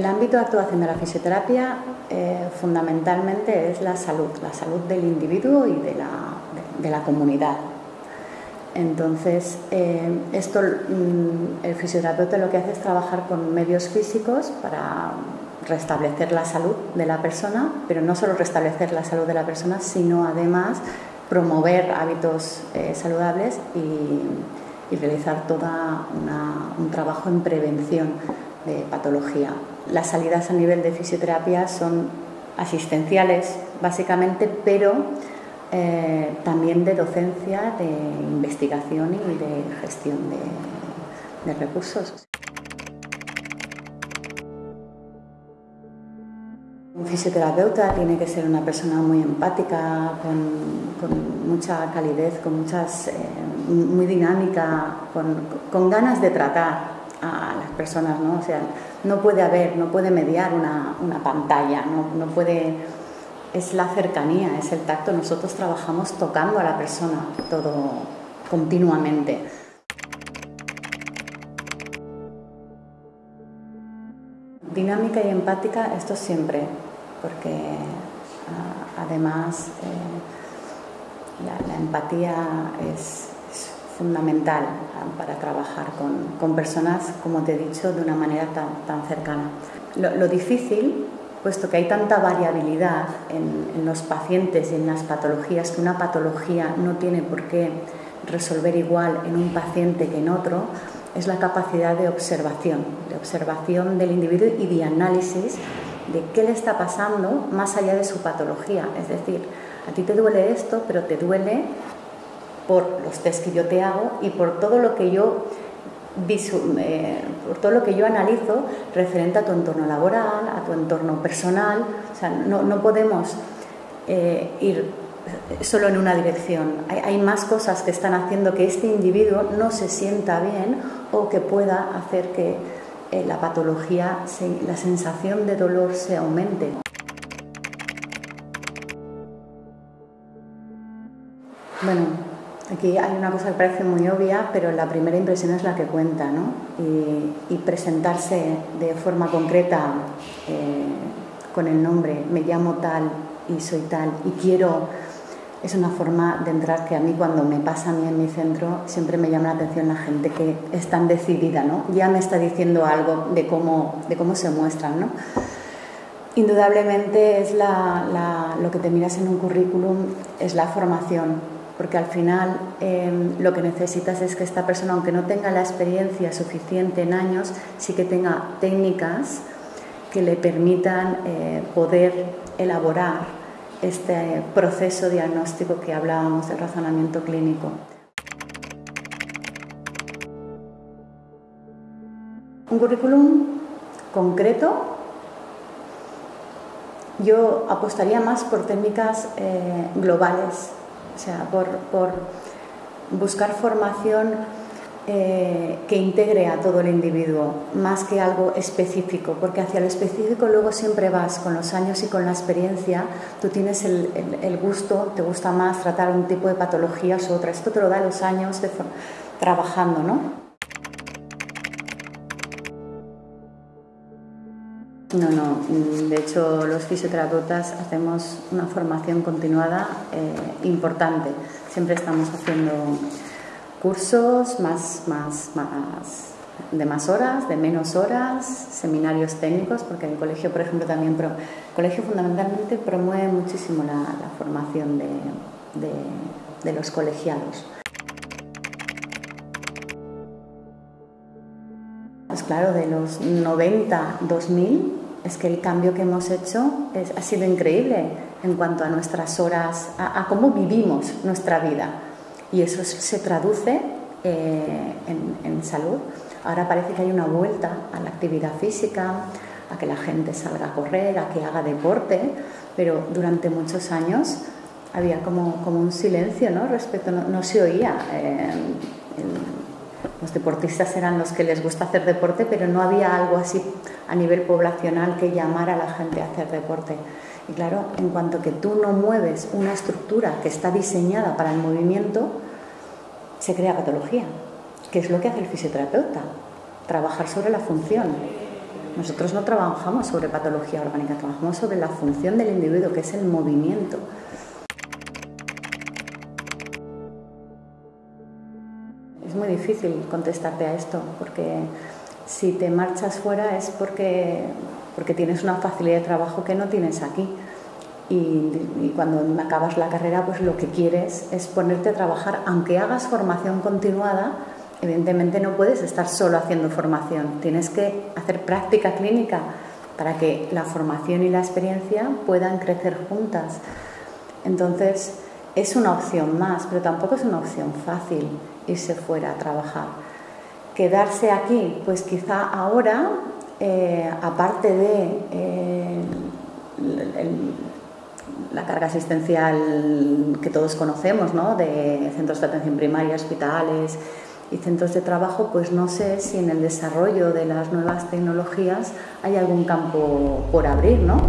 El ámbito de actuación de la fisioterapia eh, fundamentalmente es la salud, la salud del individuo y de la, comunidad. Entonces, eh, esto, mm, el fisioterapeuta lo que hace es trabajar con medios físicos para restablecer la salud de la persona, pero no solo restablecer la salud de la persona, sino además promover hábitos eh, saludables y, realizar todo un trabajo en prevención de patología. Las salidas a nivel de fisioterapia son asistenciales, básicamente, pero eh, también de docencia, de investigación y de gestión de recursos. Un fisioterapeuta tiene que ser una persona muy empática, con, mucha calidez, con muchas, eh, muy dinámica, con, ganas de tratar a las personas, ¿no? O sea, no puede haber, no puede mediar una, pantalla, no, puede, es la cercanía, es el tacto. Nosotros trabajamos tocando a la persona todo continuamente. Dinámica y empática, esto siempre, porque ah, además eh, la, empatía es, fundamental para trabajar con, personas, como te he dicho, de una manera tan, cercana. Lo, difícil, puesto que hay tanta variabilidad en, en los pacientes y en las patologías, que una patología no tiene por qué resolver igual en un paciente que en otro, es la capacidad de observación, de observación del individuo y de análisis de qué le está pasando más allá de su patología. Es decir, a ti te duele esto, pero te duele por los test que yo te hago y por todo lo que yo eh, por todo lo que yo analizo referente a tu entorno laboral, a tu entorno personal. O sea, no, podemos eh, ir solo en una dirección. Hay, más cosas que están haciendo que este individuo no se sienta bien o que pueda hacer que eh, la patología, la sensación de dolor se aumente. Bueno, aquí hay una cosa que parece muy obvia, pero la primera impresión es la que cuenta, ¿no? Y, presentarse de forma concreta eh, con el nombre, me llamo tal y soy tal y quiero es una forma de entrar que a mí cuando me pasa a mí en mi centro siempre me llama la atención la gente que es tan decidida, ¿no? Ya me está diciendo algo de cómo, de cómo se muestran, ¿no? Indudablemente es lo que te miras en un currículum, es la formación, porque al final em, lo que necesitas es que esta persona, aunque no tenga la experiencia suficiente en años, sí que tenga técnicas que le permitan eh, poder elaborar este proceso diagnóstico que hablábamos del razonamiento clínico. Un currículum concreto, yo apostaría más por técnicas eh, globales, o sea, por, por buscar formación eh, que integre a todo el individuo, más que algo específico, porque hacia lo específico luego siempre vas con los años y con la experiencia, tú tienes el, gusto, te gusta más tratar un tipo de patologías u otra, esto te lo da los años de trabajando, ¿no? No, no, de hecho los fisioterapeutas hacemos una formación continuada eh, importante, siempre estamos haciendo cursos más, más, más, de más horas, de menos horas, seminarios técnicos, porque el colegio, por ejemplo, también, el colegio fundamentalmente promueve muchísimo la, formación de, de, los colegiados. Pues claro, de los 90, 2000, es que el cambio que hemos hecho ha sido increíble en cuanto a nuestras horas, a cómo vivimos nuestra vida y eso se traduce eh, en, salud. Ahora parece que hay una vuelta a la actividad física, a que la gente salga a correr, a que haga deporte, pero durante muchos años había como, como un silencio, ¿no? Respecto, no, se oía. Eh, los deportistas eran los que les gusta hacer deporte, pero no había algo así a nivel poblacional que llamara a la gente a hacer deporte. Y claro, en cuanto que tú no mueves una estructura que está diseñada para el movimiento, se crea patología, que es lo que hace el fisioterapeuta, trabajar sobre la función. Nosotros no trabajamos sobre patología orgánica, trabajamos sobre la función del individuo, que es el movimiento. Es muy difícil contestarte a esto, porque si te marchas fuera es porque, porque tienes una facilidad de trabajo que no tienes aquí. Y, y, cuando acabas la carrera, pues lo que quieres es ponerte a trabajar, aunque hagas formación continuada, evidentemente no puedes estar solo haciendo formación, tienes que hacer práctica clínica para que la formación y la experiencia puedan crecer juntas. Entonces, es una opción más, pero tampoco es una opción fácil irse fuera a trabajar. Quedarse aquí, pues quizá ahora, eh, aparte de eh, la carga asistencial que todos conocemos, ¿no? de centros de atención primaria, hospitales y centros de trabajo, pues no sé si en el desarrollo de las nuevas tecnologías hay algún campo por abrir, ¿no?